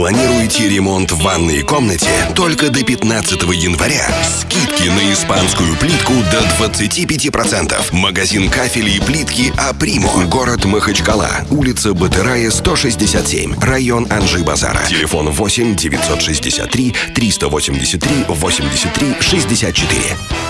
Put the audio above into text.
Планируете ремонт в ванной комнате? Только до 15 января. Скидки на испанскую плитку до 25%. Магазин кафелей и плитки «Апримо». Город Махачкала. Улица Батырая, 167. Район Анжи-Базара. Телефон 8 963 383 83 64.